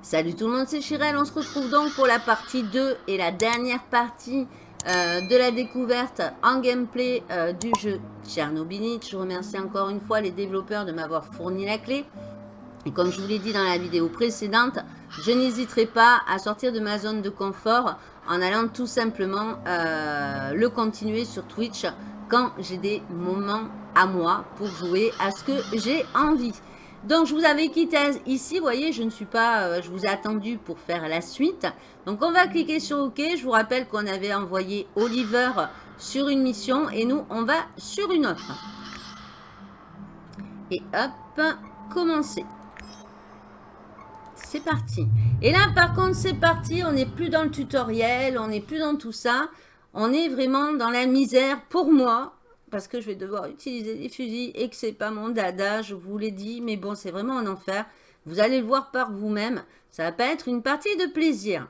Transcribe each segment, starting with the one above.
Salut tout le monde, c'est Chirel. On se retrouve donc pour la partie 2 et la dernière partie euh, de la découverte en gameplay euh, du jeu Tchernobyl. Je remercie encore une fois les développeurs de m'avoir fourni la clé. Et comme je vous l'ai dit dans la vidéo précédente, je n'hésiterai pas à sortir de ma zone de confort en allant tout simplement euh, le continuer sur Twitch quand j'ai des moments à moi pour jouer à ce que j'ai envie. Donc, je vous avais quitté ici. Vous voyez, je ne suis pas... Euh, je vous ai attendu pour faire la suite. Donc, on va cliquer sur OK. Je vous rappelle qu'on avait envoyé Oliver sur une mission. Et nous, on va sur une autre. Et hop, commencer. C'est parti. Et là, par contre, c'est parti. On n'est plus dans le tutoriel. On n'est plus dans tout ça. On est vraiment dans la misère pour moi parce que je vais devoir utiliser des fusils et que c'est pas mon dada, je vous l'ai dit, mais bon, c'est vraiment un enfer. Vous allez le voir par vous-même, ça va pas être une partie de plaisir.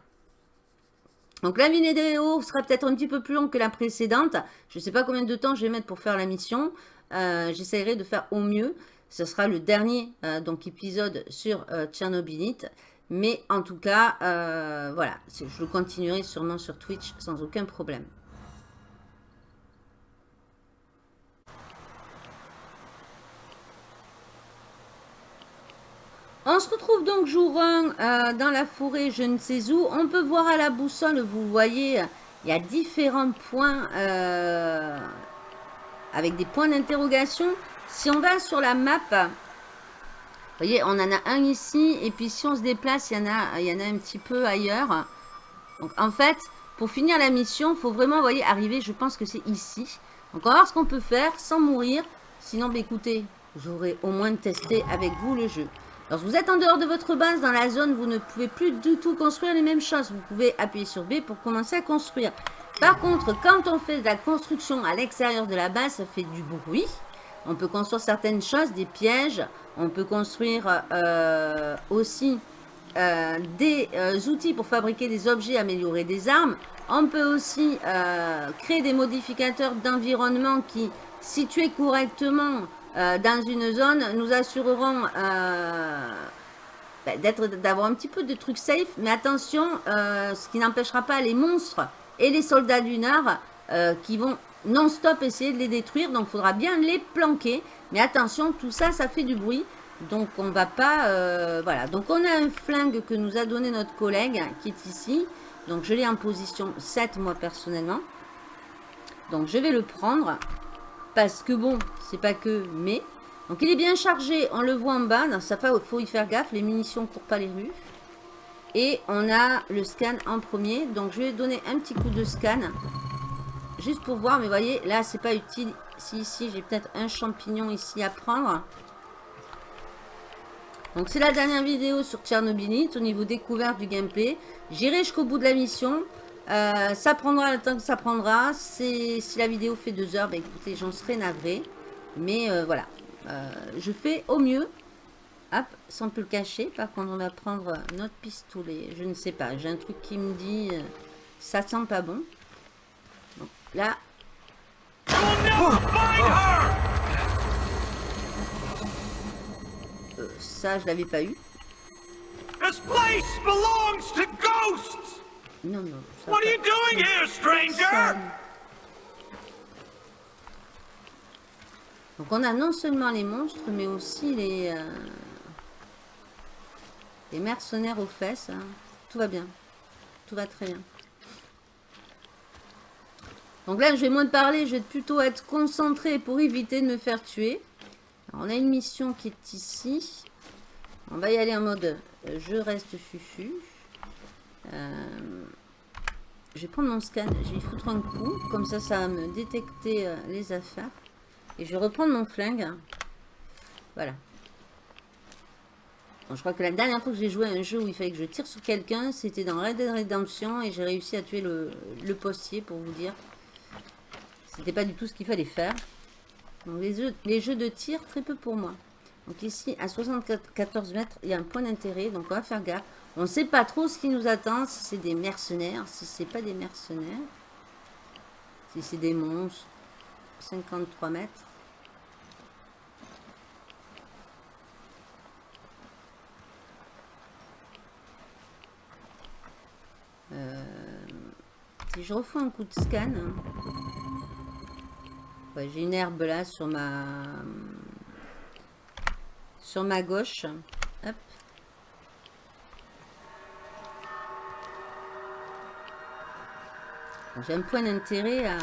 Donc la vidéo sera peut-être un petit peu plus longue que la précédente. Je ne sais pas combien de temps je vais mettre pour faire la mission. Euh, j'essaierai de faire au mieux. Ce sera le dernier euh, donc épisode sur euh, Tchernobylite. Mais en tout cas, voilà, je le continuerai sûrement sur Twitch sans aucun problème. On se retrouve donc jour 1 euh, dans la forêt, je ne sais où. On peut voir à la boussole, vous voyez, il y a différents points euh, avec des points d'interrogation. Si on va sur la map, vous voyez, on en a un ici. Et puis si on se déplace, il y en a, il y en a un petit peu ailleurs. Donc en fait, pour finir la mission, il faut vraiment, voyez, arriver, je pense que c'est ici. Donc on va voir ce qu'on peut faire sans mourir. Sinon, bah, écoutez, j'aurais au moins testé avec vous le jeu. Lorsque vous êtes en dehors de votre base, dans la zone, vous ne pouvez plus du tout construire les mêmes choses. Vous pouvez appuyer sur B pour commencer à construire. Par contre, quand on fait de la construction à l'extérieur de la base, ça fait du bruit. On peut construire certaines choses, des pièges. On peut construire euh, aussi euh, des euh, outils pour fabriquer des objets, améliorer des armes. On peut aussi créer des modificateurs d'environnement qui, situés correctement, dans une zone, nous assurerons euh, ben, d'avoir un petit peu de trucs safe. Mais attention, ce qui n'empêchera pas les monstres et les soldats du Nord qui vont non-stop essayer de les détruire. Donc, il faudra bien les planquer. Mais attention, tout ça, ça fait du bruit. Donc, on va pas... voilà. Donc, on a un flingue que nous a donné notre collègue qui est ici. Donc, je l'ai en position 7, moi, personnellement. Donc, je vais le prendre. Parce que bon, c'est pas que, mais... Donc il est bien chargé, on le voit en bas. Dans ça faut y faire gaffe, les munitions ne courent pas les rues. Et on a le scan en premier. Donc je vais donner un petit coup de scan. Juste pour voir, mais voyez, là c'est pas utile. Si ici j'ai peut-être un champignon ici à prendre. Donc c'est la dernière vidéo sur Tchernobylite au niveau découverte du gameplay. J'irai jusqu'au bout de la mission. Euh, ça prendra le temps que ça prendra. Si la vidéo fait deux heures, bah, écoutez, j'en serai navré. Mais euh, voilà, euh, je fais au mieux. Hop, sans plus le cacher. Par contre, on va prendre notre pistolet. Je ne sais pas, j'ai un truc qui me dit ça sent pas bon. Là. ça, je l'avais pas eu. This place belongs to ghosts. Non, non. What are you doing here, stranger? Donc on a non seulement les monstres, mais aussi les, euh, les mercenaires aux fesses. Hein. Tout va bien. Tout va très bien. Donc là, je vais moins parler, je vais plutôt être concentré pour éviter de me faire tuer. on a une mission qui est ici. On va y aller en mode euh, je reste fufu. Euh, je vais prendre mon scan, je vais y foutre un coup. Comme ça, ça va me détecter euh, les affaires. Et je vais reprendre mon flingue. Voilà. je crois que la dernière fois que j'ai joué à un jeu où il fallait que je tire sur quelqu'un, c'était dans Red Dead Redemption. Et j'ai réussi à tuer le, postier, pour vous dire. C'était pas du tout ce qu'il fallait faire. Donc les jeux, les jeux de tir, très peu pour moi. Donc ici, à 74 mètres, il y a un point d'intérêt. Donc on va faire gaffe. On ne sait pas trop ce qui nous attend, si c'est des mercenaires, si c'est pas des mercenaires. Si c'est des monstres. 53 mètres. Euh, si je refais un coup de scan, j'ai une herbe là sur ma sur ma gauche. J'ai un point d'intérêt à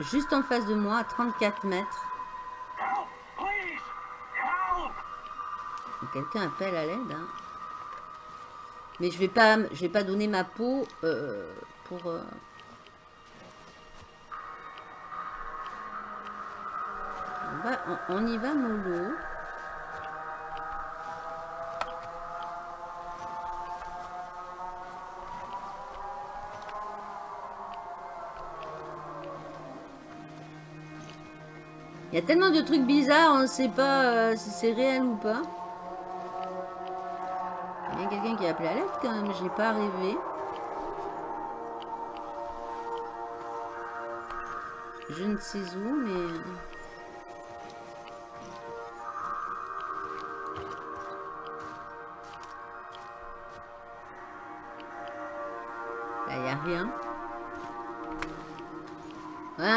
juste en face de moi, à 34 mètres. Quelqu'un appelle à l'aide. Hein. Mais je vais pas, je vais pas donner ma peau euh, pour. Euh, on, y va mollo. Il y a tellement de trucs bizarres, on ne sait pas euh, si c'est réel ou pas. Il y a quelqu'un qui a appelé à l'aide quand même, j'ai pas rêvé. Je ne sais où, mais...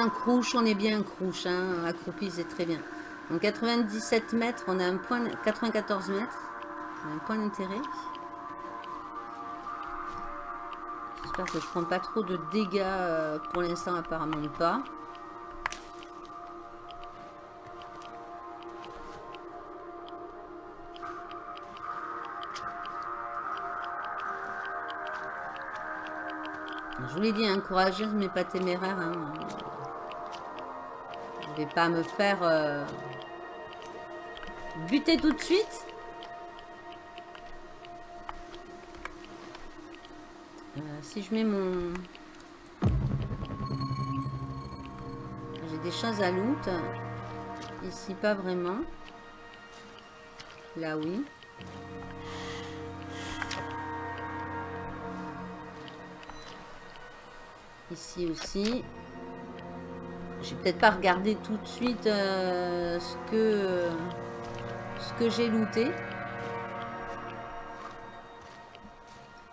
un crouche, on est bien crouche. Hein. Accroupi, c'est très bien. Donc 97 mètres, on a un point... 94 mètres. un point d'intérêt. J'espère que je prends pas trop de dégâts euh, pour l'instant, apparemment pas. Je vous l'ai dit, hein, mais pas téméraire. Hein. Je vais pas me faire euh, buter tout de suite. Euh, si je mets mon... J'ai des choses à loot. Ici, pas vraiment. Là, oui. Ici aussi. Peut-être pas regardé tout de suite euh, ce que, ce que j'ai looté.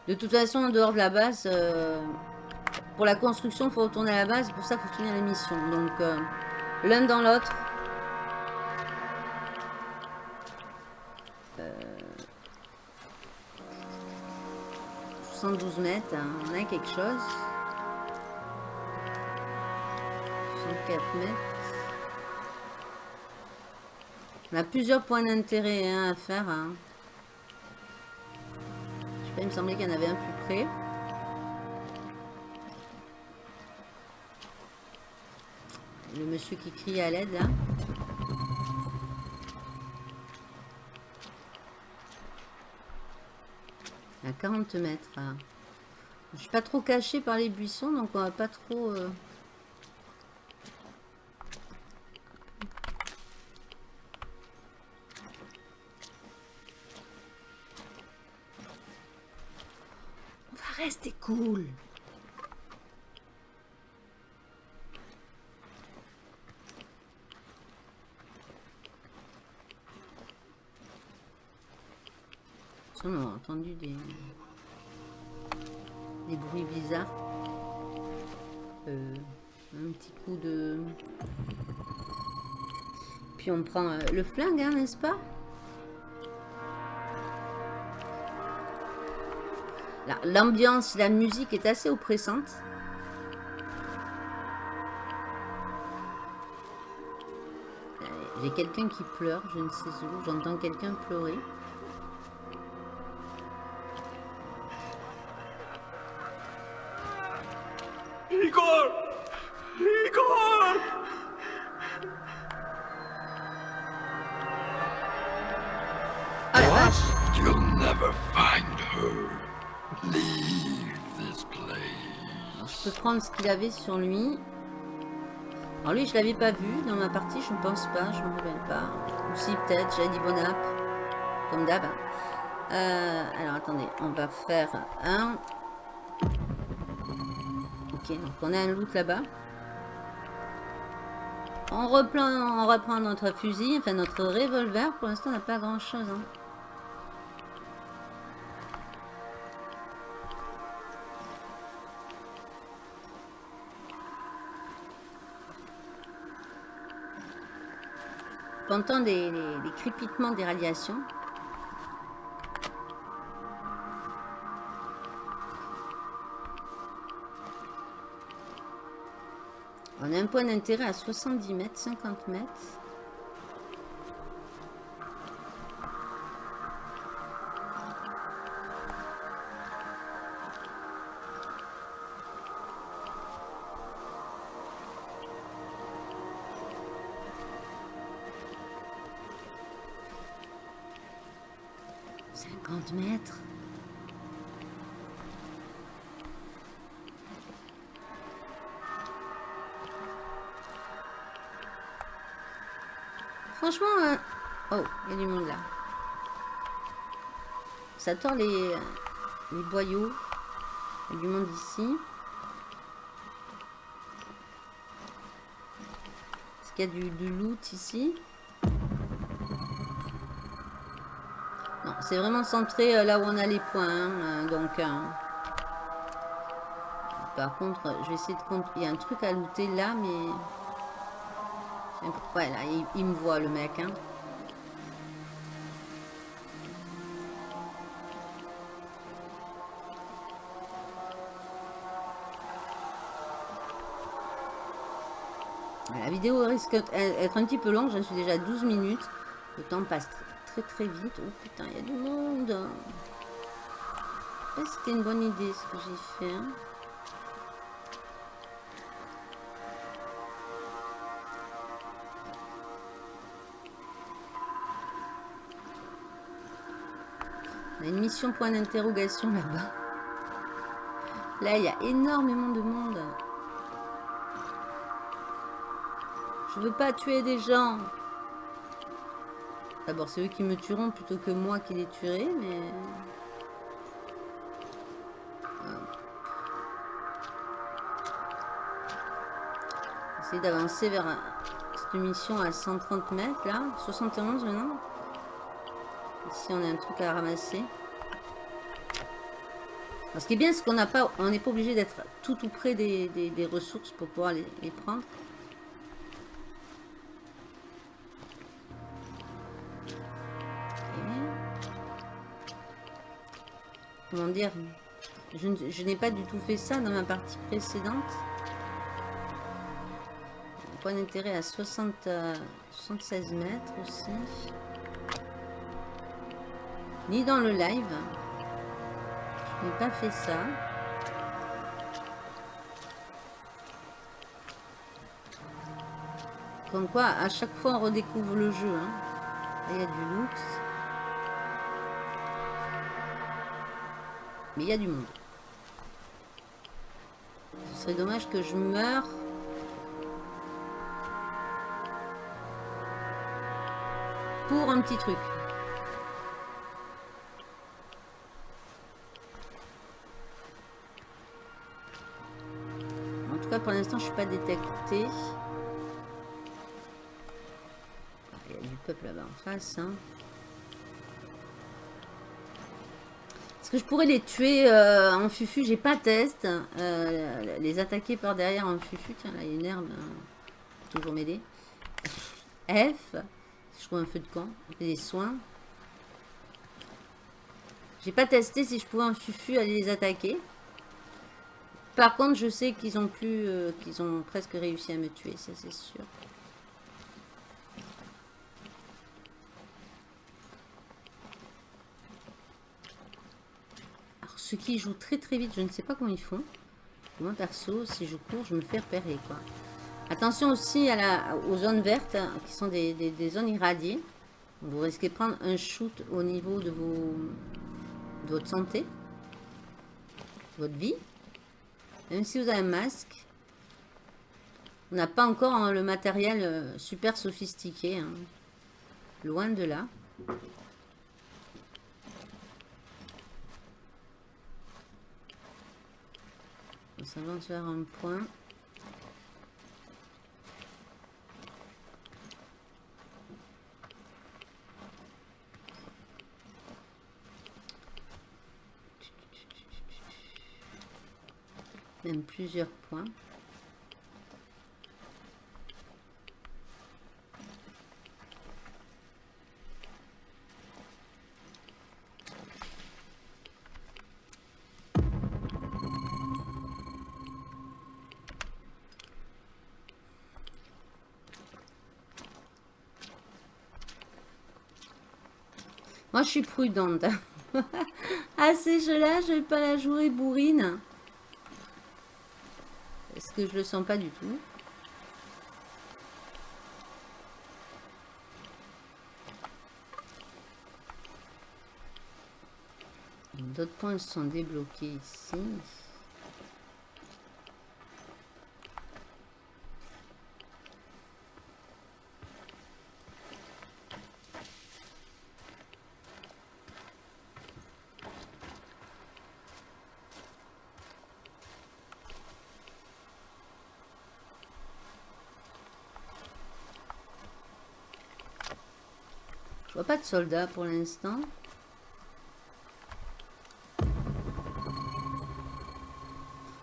De toute façon, en dehors de la base, euh, pour la construction, il faut retourner à la base. Pour ça qu'il faut finir les missions. Donc, euh, l'un dans l'autre. 72 mètres, hein, on a quelque chose. On a plusieurs points d'intérêt hein, à faire. Hein. Je sais pas, il me semblait qu'il y en avait un plus près. Le monsieur qui crie à l'aide là. À 40 mètres. Hein. Je suis pas trop caché par les buissons, donc on va pas trop... Euh, cool. On a entendu des, des bruits bizarres. Euh, un petit coup de... Puis on prend euh, le flingue, hein, n'est-ce pas? L'ambiance, la musique est assez oppressante. J'ai quelqu'un qui pleure, je ne sais où. J'entends quelqu'un pleurer. Qu'il avait sur lui. Alors lui, je l'avais pas vu dans ma partie, je ne pense pas, je me rappelle pas. Ou si, peut-être, j'ai dit bon app, comme d'hab. Euh, alors, attendez, on va faire un... Ok, donc on a un loot là-bas. On reprend, on reprend notre fusil, enfin notre revolver. Pour l'instant, on n'a pas grand-chose. Hein. Entend des, des crépitements des radiations. On a un point d'intérêt à 70 mètres, 50 mètres. Ça tord les, les boyaux. Du monde ici. Est-ce qu'il y a du, loot ici? Non, c'est vraiment centré euh, là où on a les points. hein, euh, donc, euh, par contre, je vais essayer de compter. Il y a un truc à looter là, mais... Ouais, là, il, il me voit, le mec. Hein. Risque d'être un petit peu longue, j'en suis déjà à 12 minutes. Le temps passe très très vite. Oh putain, il y a du monde. Sais pas si C'était une bonne idée ce que j'ai fait. hein? On a une mission point d'interrogation là-bas. Là, il y a énormément de monde. Je veux pas tuer des gens. D'abord, c'est eux qui me tueront plutôt que moi qui les tuerai, mais... Essayer d'avancer vers cette mission à 130 mètres, là. 71 maintenant. Ici, on a un truc à ramasser. Ce qui est bien, c'est qu'on n'a pas, n'est pas obligé d'être tout tout près des, ressources pour pouvoir les prendre. Comment dire Je, n'ai pas du tout fait ça dans ma partie précédente. Point d'intérêt à 60, euh, 76 mètres aussi. Ni dans le live. Je n'ai pas fait ça. Comme quoi, à chaque fois, on redécouvre le jeu. hein. Il y a du loot. Il y a du monde. Ce serait dommage que je meure. Pour un petit truc. En tout cas, pour l'instant, je suis pas détectée. Il y a du peuple là-bas en face. hein. Est-ce que je pourrais les tuer euh, en fufu J'ai pas test. Euh, les attaquer par derrière en fufu. Tiens, là, il y a une herbe. hein. Toujours m'aider. F. Je trouve un feu de camp. Des soins. J'ai pas testé si je pouvais en fufu aller les attaquer. Par contre, je sais qu'ils ont plus, euh, qu'ils ont presque réussi à me tuer, ça c'est sûr. Alors, ceux qui jouent très très vite, je ne sais pas comment ils font. Moi perso, si je cours, je me fais repérer quoi. Attention aussi à la, aux zones vertes, hein, qui sont des, des- zones irradiées. Vous risquez de prendre un shoot au niveau de, vos, de votre santé, votre vie. Même si vous avez un masque, on n'a pas encore hein, le matériel euh, super sophistiqué. hein. Loin de là. On s'avance vers un point. Même plusieurs points. Je suis prudente. à ces jeux-là, je vais pas la jouer bourrine. Est-ce que je le sens pas du tout? D'autres points sont débloqués ici. Pas de soldats pour l'instant.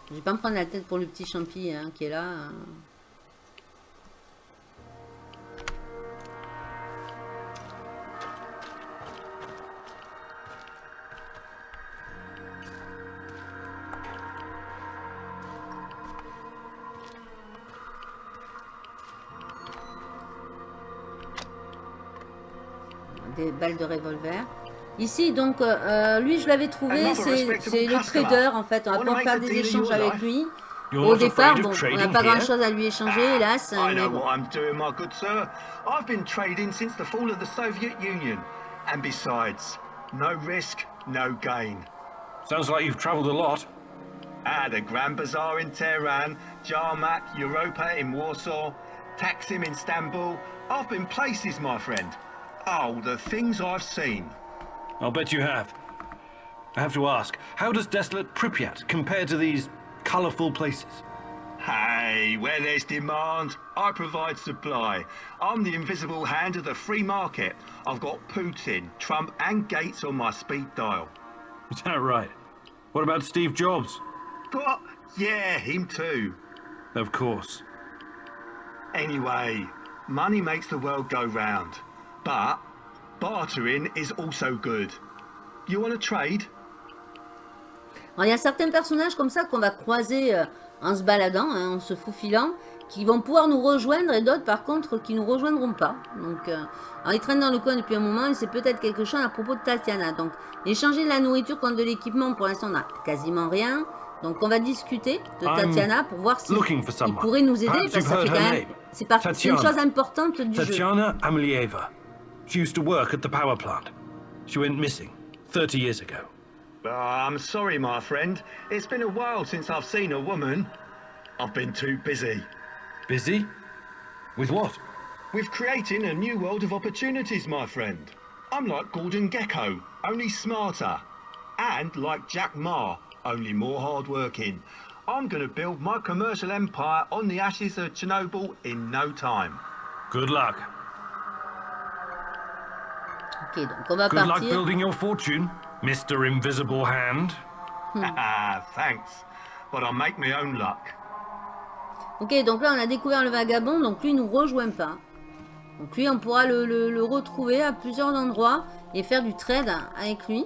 Je vais pas me prendre la tête pour le petit champi hein, qui est là. Hein. Ici, donc, euh, euh, lui, je l'avais trouvé, c'est le trader, en fait. On va pouvoir faire des échanges avec lui. Au départ, bon, on n'a pas grand-chose à lui échanger, ah, hélas. Mais bon. I've been trading since the fall of the Soviet Union. And besides, no risk, no gain. Sounds like you've traveled a lot. Ah, the Grand Bazaar in Tehran, Jarmak, Europa in Warsaw, Taksim in Istanbul. I've been places, my friend. Oh, the things I've seen. I'll bet you have. I have to ask, how does desolate Pripyat compare to these colourful places? Hey, where there's demand, I provide supply. I'm the invisible hand of the free market. I've got Putin, Trump and Gates on my speed dial. Is that right? What about Steve Jobs? What? Yeah, him too. Of course. Anyway, money makes the world go round. But bartering is also good. You want to trade? il y a certains personnages comme ça qu'on va croiser euh, en se baladant, hein, en se faufilant, qui vont pouvoir nous rejoindre et d'autres par contre qui nous rejoindront pas. Donc, euh, alors ils traînent dans le coin depuis un moment et c'est peut-être quelque chose à propos de Tatiana. Donc, échanger de la nourriture contre de l'équipement, pour l'instant on n'a quasiment rien. Donc on va discuter de Tatiana pour voir si il pourrait nous aider parce que ça fait quand même, c'est une chose importante du Tatiana jeu. She used to work at the power plant. She went missing 30 years ago. Oh, I'm sorry, my friend. It's been a while since I've seen a woman. I've been too busy. Busy? With what? With creating a new world of opportunities, my friend. I'm like Gordon Gecko, only smarter. And like Jack Ma, only more hardworking. I'm going to build my commercial empire on the ashes of Chernobyl in no time. Good luck. Ok, donc on va Good partir. luck building your fortune, Mr. Invisible Hand. Hmm. Thanks, but I'll make my own luck. Ok, donc là on a découvert le vagabond, donc lui il nous rejoint pas. Donc lui on pourra le, le, le retrouver à plusieurs endroits et faire du trade avec lui.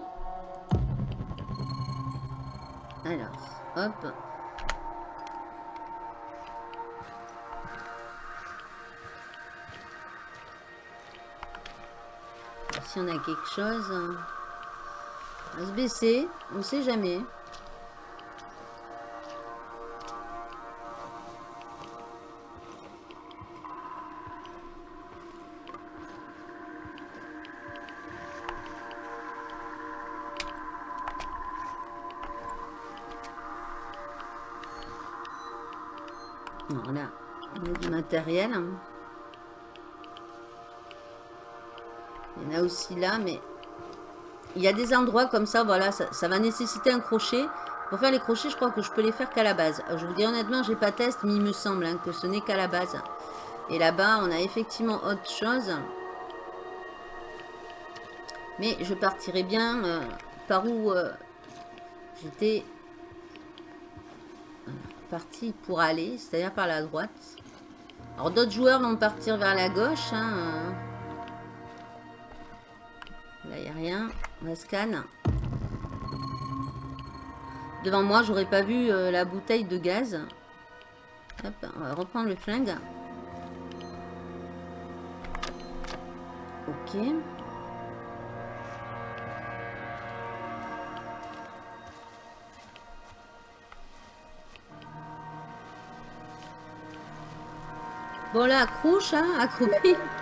Alors, hop. Si on a quelque chose. On va se baisser, on sait jamais. On a du matériel. Il y en a aussi là, mais il y a des endroits comme ça, voilà, ça, va nécessiter un crochet. Pour faire les crochets, je crois que je peux les faire qu'à la base. Je vous dis honnêtement, j'ai pas test, mais il me semble hein, que ce n'est qu'à la base. Et là-bas, on a effectivement autre chose. Mais je partirai bien euh, par où euh, j'étais. partie pour aller, c'est-à-dire par la droite. Alors d'autres joueurs vont partir vers la gauche. Hein. Là, il n'y a rien. On va scan. Devant moi, j'aurais pas vu euh, la bouteille de gaz. Hop, on va reprendre le flingue. Ok. Bon là, accrouche, hein, accroupi.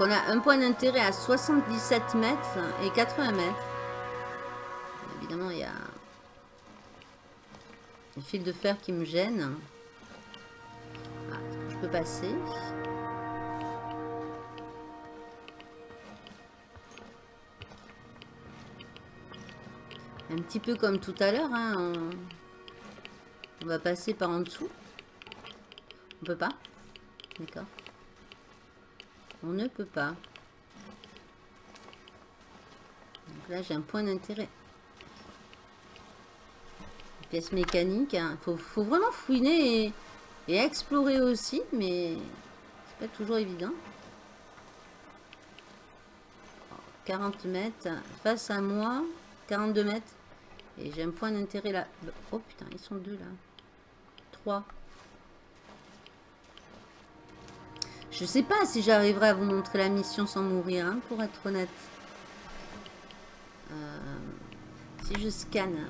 on a un point d'intérêt à 77 mètres et 80 mètres. Évidemment, il y a le fil de fer qui me gêne. Ah, je peux passer. Un petit peu comme tout à l'heure. Hein, on... on va passer par en dessous. On peut pas? D'accord. On ne peut pas. Là, j'ai un point d'intérêt. Pièce mécanique. Il hein. faut, vraiment fouiner et, et explorer aussi, mais c'est pas toujours évident. 40 mètres face à moi. 42 mètres. Et j'ai un point d'intérêt là. Oh putain, ils sont deux là. Trois. Je sais pas si j'arriverai à vous montrer la mission sans mourir, hein, pour être honnête. Euh, si je scanne.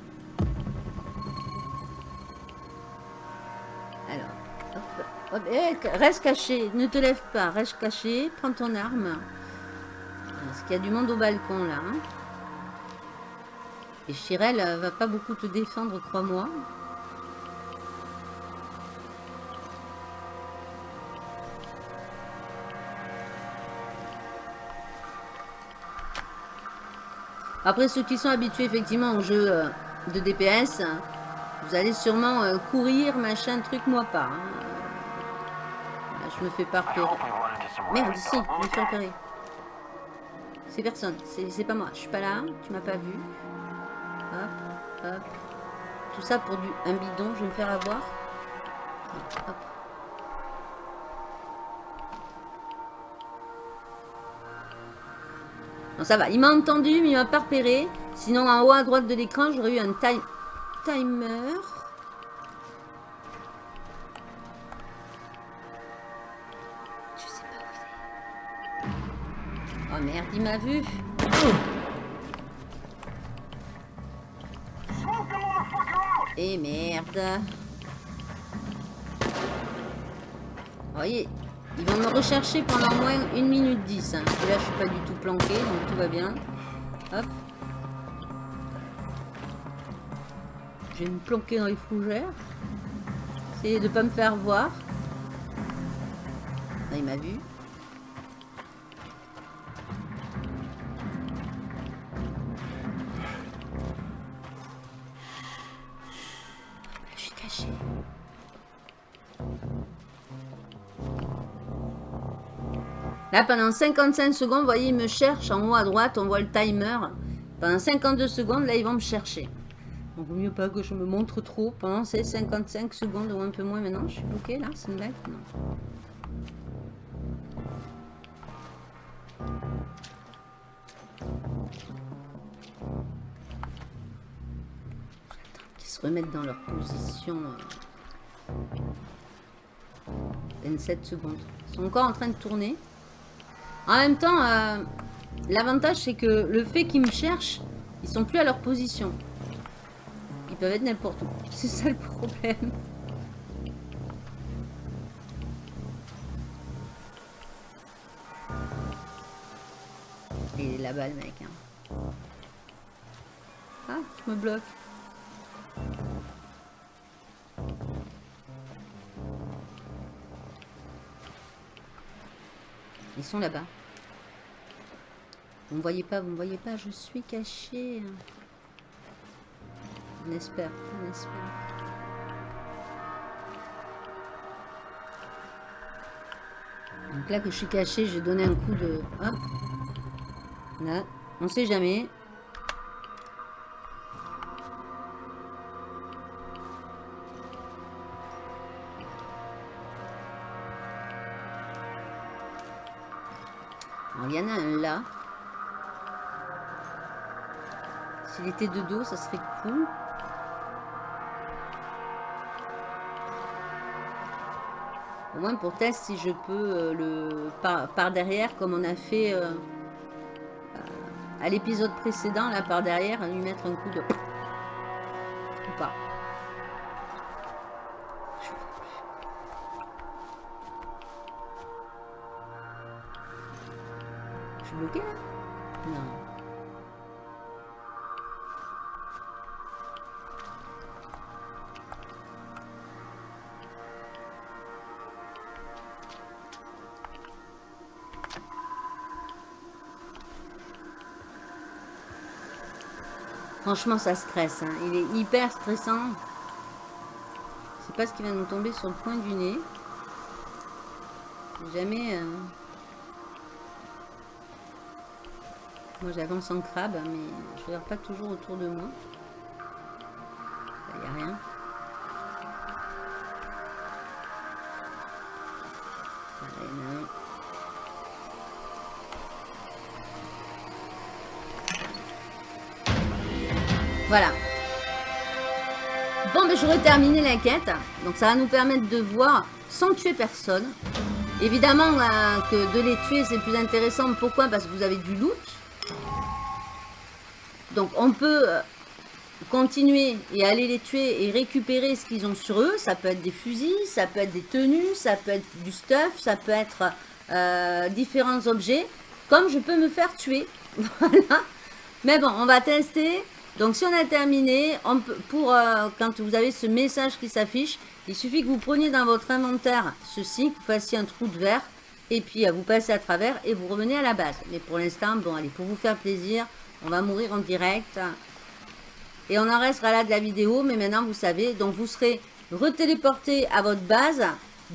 Alors, reste caché, ne te lève pas, reste caché, prends ton arme. Parce qu'il y a du monde au balcon là. Hein. Et Chirel euh, va pas beaucoup te défendre, crois-moi. Après, ceux qui sont habitués effectivement au jeu euh, de DPS, vous allez sûrement euh, courir, machin, truc, moi pas. Hein. je me fais pas repérer. Merde, ici, je me fais repérer. C'est personne, c'est pas moi. Je suis pas là, tu m'as pas vu. Hop, hop. Tout ça pour du, un bidon, je vais me faire avoir. Hop. Non, ça va. Il m'a entendu, mais il m'a pas repéré. Sinon, en haut à droite de l'écran, j'aurais eu un time timer. Oh merde, il m'a vu. Et merde. Vous voyez, ils vont me rechercher pendant moins 1 minute 10. Hein. là, je suis pas du tout planqué, donc tout va bien. Hop. Je vais me planquer dans les fougères. Essayer de pas me faire voir. Là, il m'a vu. Là, pendant 55 secondes, vous voyez, ils me cherchent en haut à droite, on voit le timer. Pendant 52 secondes, là, ils vont me chercher. Donc, vaut mieux pas que je me montre trop pendant ces 55 secondes ou un peu moins maintenant. Je suis bloqué là, c'est une blague Non. se remettent dans leur position. 27 euh, secondes. Ils sont encore en train de tourner. En même temps, euh, l'avantage c'est que le fait qu'ils me cherchent, ils sont plus à leur position. Ils peuvent être n'importe où. C'est ça le problème. Il est là-bas le mec. Hein. Ah, je me bloque. Ils sont là-bas. Vous ne voyez pas, vous ne voyez pas, je suis caché. On espère, on espère. Donc là que je suis caché, j'ai donné un coup de... Hop. Là, on sait jamais. S'il était de dos, ça serait cool. Au moins pour test si je peux euh, le par, derrière comme on a fait euh, euh, à l'épisode précédent là par derrière lui mettre un coup de ou pas. Je suis bloqué Franchement, ça stresse. Hein. Il est hyper stressant. C'est pas ce qui va nous tomber sur le point du nez. Jamais... Euh, moi, j'avance en crabe, mais je regarde pas toujours autour de moi. Donc, ça va nous permettre de voir sans tuer personne. Évidemment euh, que de les tuer, c'est plus intéressant. Pourquoi? Parce que vous avez du loot. Donc, on peut euh, continuer et aller les tuer et récupérer ce qu'ils ont sur eux. Ça peut être des fusils, ça peut être des tenues, ça peut être du stuff, ça peut être euh, différents objets. Comme je peux me faire tuer. voilà. Mais bon, on va tester. Donc si on a terminé, pour euh, quand vous avez ce message qui s'affiche, il suffit que vous preniez dans votre inventaire ceci, que vous fassiez un trou de verre, et puis euh, vous passez à travers et vous revenez à la base. Mais pour l'instant, bon allez, pour vous faire plaisir, on va mourir en direct. Et on en restera là de la vidéo, mais maintenant vous savez, donc vous serez retéléporté à votre base.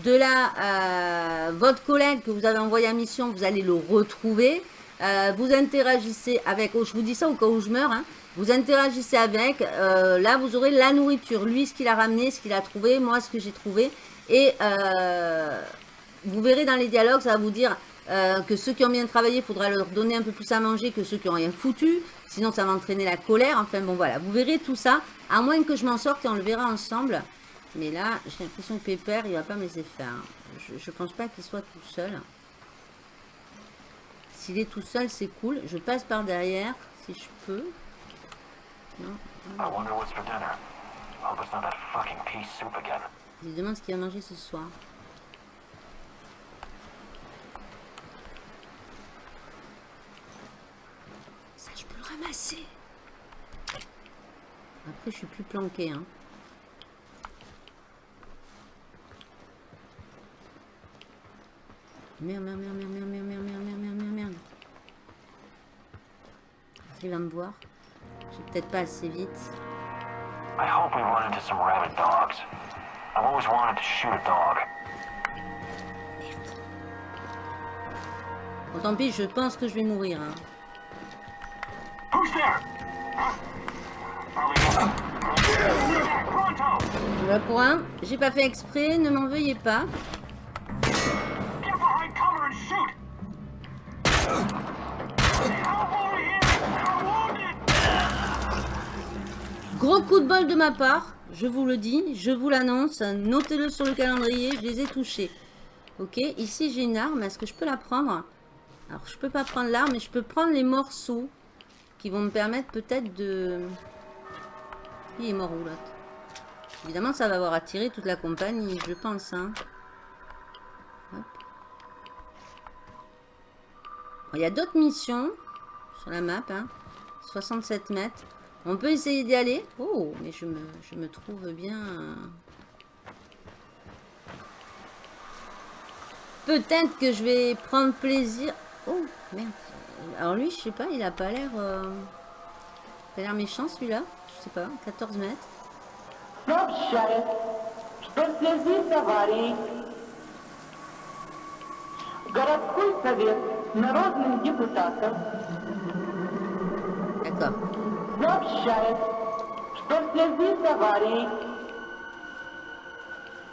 De là, euh, votre collègue que vous avez envoyé en mission, vous allez le retrouver. vous interagissez avec, je vous dis ça au cas où je meurs, hein, vous interagissez avec. Euh, là, vous aurez la nourriture. Lui, ce qu'il a ramené, ce qu'il a trouvé. Moi, ce que j'ai trouvé. Et euh, vous verrez dans les dialogues, ça va vous dire euh, que ceux qui ont bien travaillé, il faudra leur donner un peu plus à manger que ceux qui n'ont rien foutu. Sinon, ça va entraîner la colère. Enfin, bon, voilà. Vous verrez tout ça. À moins que je m'en sorte et on le verra ensemble. Mais là, j'ai l'impression que Pépère, il va pas me laisser faire. Je, ne pense pas qu'il soit tout seul. S'il est tout seul, c'est cool. Je passe par derrière, si je peux. Je demande ce qu'il a mangé ce soir. Ça, je peux le ramasser. Après, je suis plus planqué, hein. Merde, merde, merde, merde, merde, merde, merde, merde, merde, merde, merde. Il va me voir. Je vais peut-être pas assez vite. I hope we run into some rabid dogs. I've always wanted to shoot a dog. Merde. Bon, tant pis, je pense que je vais mourir. Hein. Who's there? Voilà pour un. J'ai pas fait exprès, ne m'en veuillez pas. Gros coup de bol de ma part, je vous le dis, je vous l'annonce, notez-le sur le calendrier, je les ai touchés. Ok, ici j'ai une arme, est-ce que je peux la prendre? Alors je peux pas prendre l'arme, mais je peux prendre les morceaux qui vont me permettre peut-être de... Il est mort où l'autre? Évidemment ça va avoir attiré toute la compagnie, je pense. Hein. il y a d'autres missions sur la map, hein. 67 mètres. On peut essayer d'y aller. Oh, mais je me, je me trouve bien... Euh. Peut-être que je vais prendre plaisir... Oh, merde. Alors lui, je sais pas, il a pas l'air... Euh... Il a l'air méchant, celui-là. Je sais pas, 14 mètres. D'accord. Сообщает, что в связи с аварией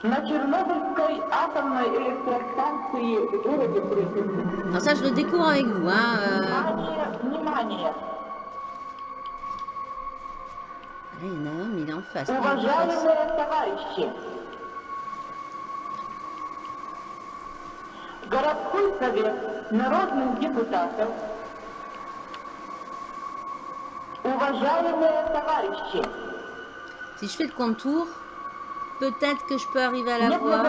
на Чернобыльской атомной электростанции в городе Припять. Alors ça, je le découvre avec vous. Hein. euh. Внимание, внимание! Là, il y en a un, mais il est en face. il est en face. Уважаемые товарищи! Городской совет народных депутатов Si je fais le contour, peut-être que je peux arriver à la voir.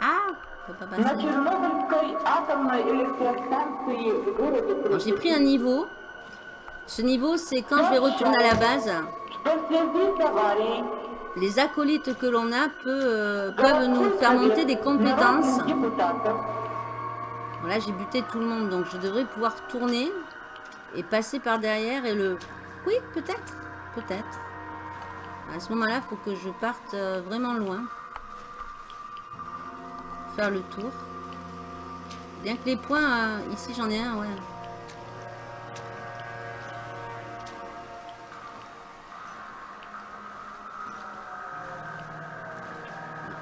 Ah, J'ai pris un niveau. Ce niveau, c'est quand je vais retourner à la base les acolytes que l'on a peut, euh, peuvent nous faire monter des compétences. Là, j'ai buté tout le monde, donc je devrais pouvoir tourner et passer par derrière et le... Oui, peut-être, peut-être. À ce moment-là, il faut que je parte euh, vraiment loin. Faire le tour. Bien que les points, euh, ici j'en ai un, ouais.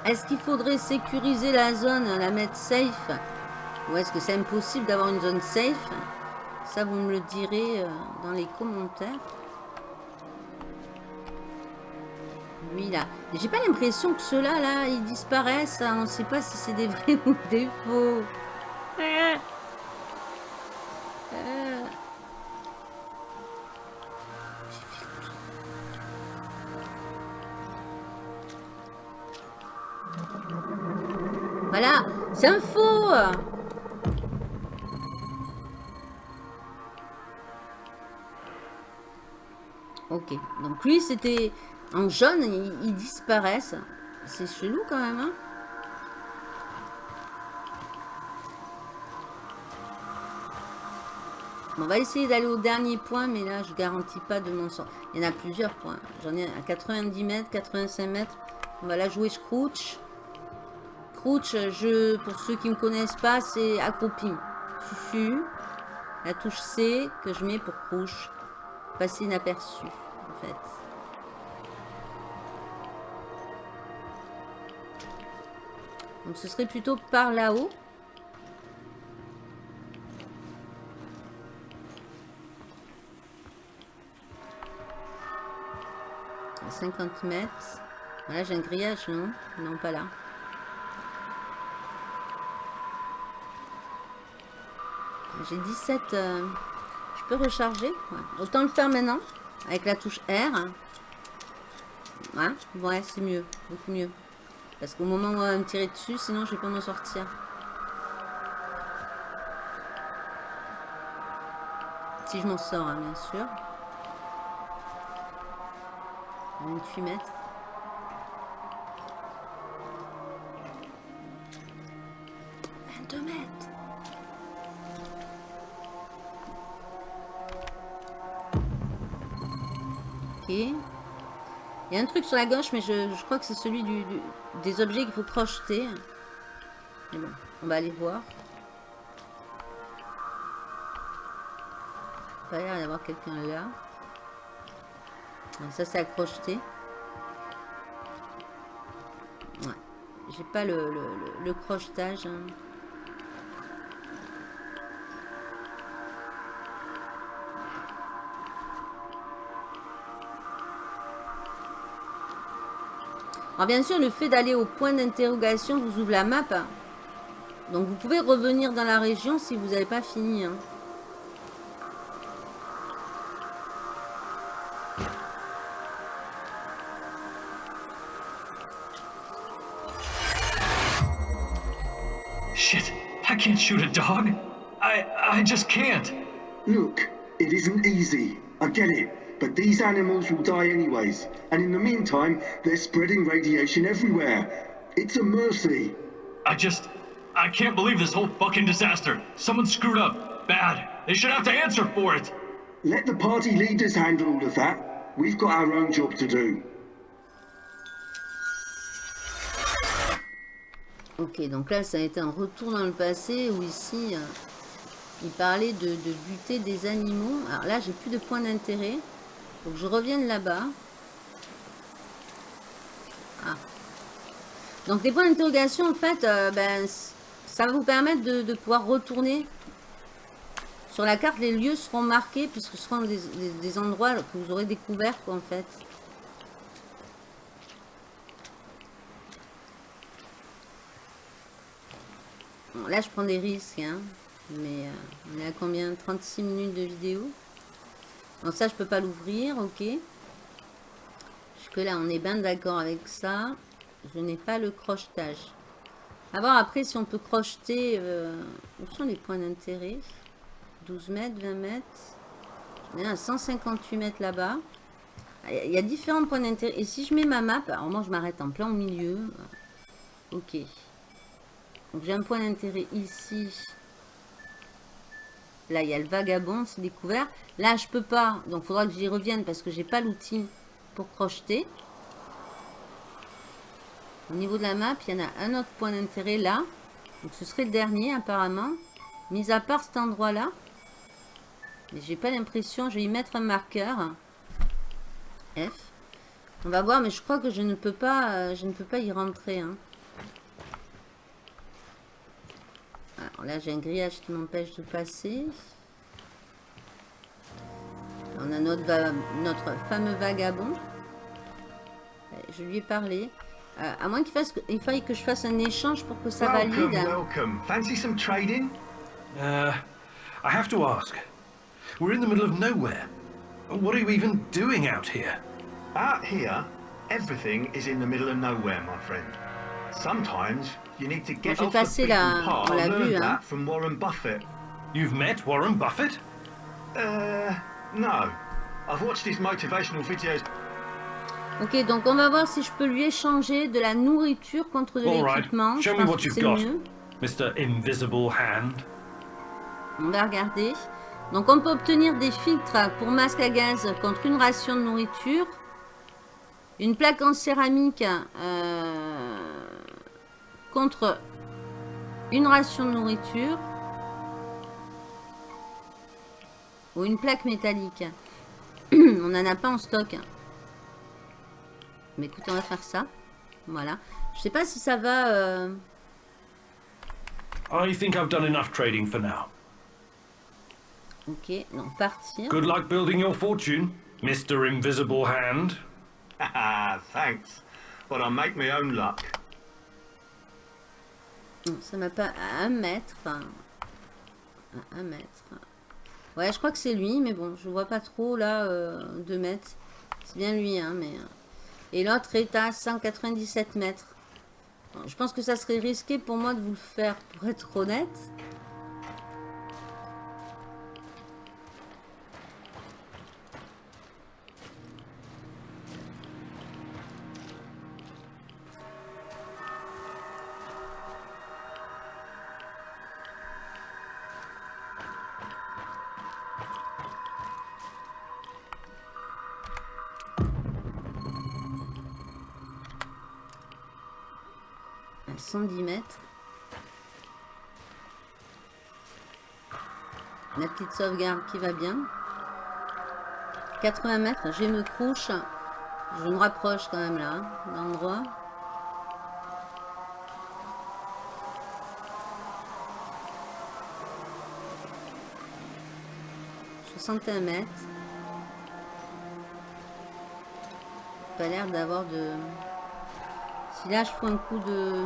Est-ce qu'il faudrait sécuriser la zone, la mettre safe? Ou est-ce que c'est impossible d'avoir une zone safe? Ça, vous me le direz euh, dans les commentaires. Lui, là. J'ai pas l'impression que ceux-là, là, ils disparaissent. On ne sait pas si c'est des vrais ou des faux. Euh. Euh. Voilà, c'est un faux. Ok, donc lui c'était en jaune, ils, disparaissent. C'est chelou quand même. Hein on va essayer d'aller au dernier point, mais là je garantis pas de mon sort. Il y en a plusieurs points. J'en ai à 90 mètres, 85 mètres. On va la jouer Scrooge. Crouch, je, pour ceux qui ne me connaissent pas, c'est accroupi. Fufu. La touche C que je mets pour Crouch. Passer inaperçu, en fait. Donc ce serait plutôt par là-haut. À 50 mètres. Voilà, j'ai un grillage, non? Non, pas là. J'ai 17... euh, Je peux recharger. Autant le faire maintenant, avec la touche R. Ouais, ouais c'est mieux, beaucoup mieux. Parce qu'au moment où on va me tirer dessus, sinon je vais pas m'en sortir. Si je m'en sors, hein, bien sûr. 28 mètres. mètres. Y a un truc sur la gauche, mais je, crois que c'est celui du, des objets qu'il faut crocheter. Mais bon, on va aller voir. Pas l'air d'y avoir quelqu'un là. Ça, c'est à crocheter. Ouais. J'ai pas le- le crochetage. hein. Alors bien sûr, le fait d'aller au point d'interrogation vous ouvre la map. Donc vous pouvez revenir dans la région si vous n'avez pas fini. hein. Shit, I can't shoot a dog. I I just can't. Look, it isn't easy. I get it. But these animals will die anyways. And in the meantime, they're spreading radiation everywhere. It's a mercy. I just I can't believe this whole fucking disaster. Someone screwed up. Bad. They should have to answer for it. let the party leaders handle all of that. We've got our own job to do. Ok, donc là, ça a été un retour dans le passé où ici, euh, il parlait de, de buter des animaux. Alors là, j'ai plus de points d'intérêt. Donc je revienne là-bas. Ah. Donc les points d'interrogation, en fait, euh, ben, ça va vous permettre de, pouvoir retourner sur la carte. Les lieux seront marqués puisque ce seront des, endroits que vous aurez découverts, en fait. Bon, là, je prends des risques, hein. Mais euh, on est à combien? 36 minutes de vidéo? Donc ça, je peux pas l'ouvrir, ok. Jusque là, on est bien d'accord avec ça. Je n'ai pas le crochetage. À voir après si on peut crocheter... euh, où sont les points d'intérêt? 12 mètres, 20 mètres? À 158 mètres là-bas. Ah, Il y a différents points d'intérêt. Et si je mets ma map, alors moi je m'arrête en plein milieu. Ok. Donc j'ai un point d'intérêt ici. Là, il y a le vagabond, c'est découvert. Là, je peux pas. Donc, il faudra que j'y revienne parce que j'ai pas l'outil pour crocheter. Au niveau de la map, il y en a un autre point d'intérêt là. Donc, ce serait le dernier, apparemment. Mis à part cet endroit-là. Mais j'ai pas l'impression. Je vais y mettre un marqueur. F. On va voir, mais je crois que je ne peux pas, euh, je ne peux pas y rentrer. hein. Alors là, j'ai un grillage qui m'empêche de passer. On a notre, notre fameux vagabond. Euh, Je lui ai parlé. Euh, à moins qu'il fasse, il faille que je fasse un échange pour que ça Welcome, valide. welcome. Fancy some trading? Uh, I have to ask. We're in the middle of nowhere. What are you even doing out here? Out here, everything is in the middle of nowhere, my friend. Sometimes you need to get J'ai passé la- on l'a vu, hein. Warren Buffett. You've met Warren Buffett? Uh, no. I've watched his motivational videos. Ok, donc on va voir si je peux lui échanger de la nourriture contre de right. l'équipement. Je Show me what que you've got. mieux. Mr. Invisible Hand. On va regarder. Donc on peut obtenir des filtres pour masque à gaz contre une ration de nourriture. Une plaque en céramique euh, contre une ration de nourriture. Ou une plaque métallique. on n'en a pas en stock. Mais écoute, on va faire ça. Voilà. Je sais pas si ça va... euh, I think I've done enough trading for now. Ok, donc partir. Good luck building your fortune, Mr. Invisible Hand. Haha, thanks. But I make my own luck. Ça m'a pas à un mètre. À un mètre. Ouais, je crois que c'est lui, mais bon, je vois pas trop là, euh, 2 mètres. C'est bien lui, hein, mais... euh, Et l'autre est à 197 mètres. Je pense que ça serait risqué pour moi de vous le faire, pour être honnête. Sauvegarde qui va bien. 80 mètres, je me couche. Je me rapproche quand même là, l'endroit. un mètres. Pas l'air d'avoir de... Si là je fais un coup de...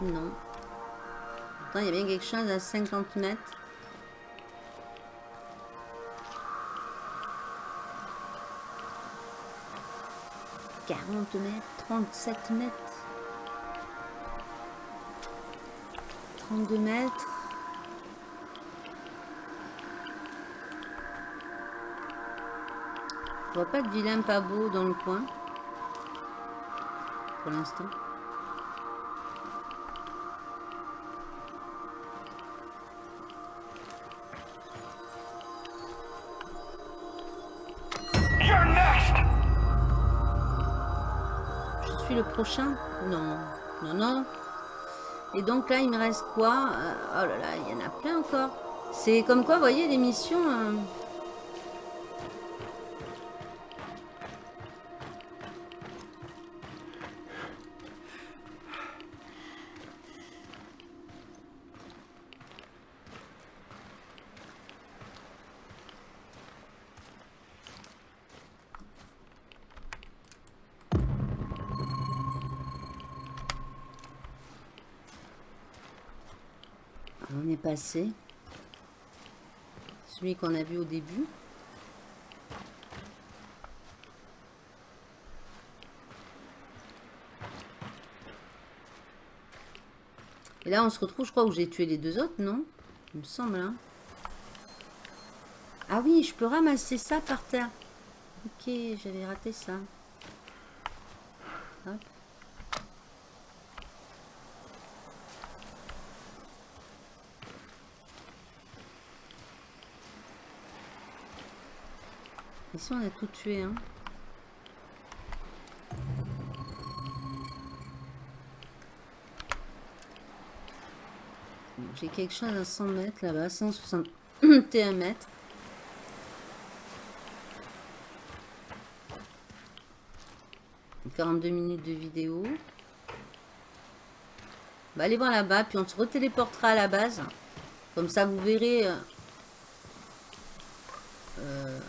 Non. Pourtant, il y a bien quelque chose à 50 mètres. « 40 mètres, 37 mètres, 32 mètres. Je vois pas de vilain pas beau dans le coin. Pour l'instant. Prochain Non. Non, non. Et donc là, il me reste quoi? Euh, Oh là là, il y en a plein encore. C'est comme quoi, voyez, les missions... euh, Celui qu'on a vu au début. Et là, on se retrouve, je crois, où j'ai tué les deux autres, non? Il me semble, hein. Ah oui, je peux ramasser ça par terre. Ok, j'avais raté ça. Ici, on a tout tué, hein. J'ai quelque chose à 100 mètres là-bas, 161 mètres. Donc, 42 minutes de vidéo. On va aller voir là-bas, puis on se retéléportera à la base. Comme ça, vous verrez... euh, euh,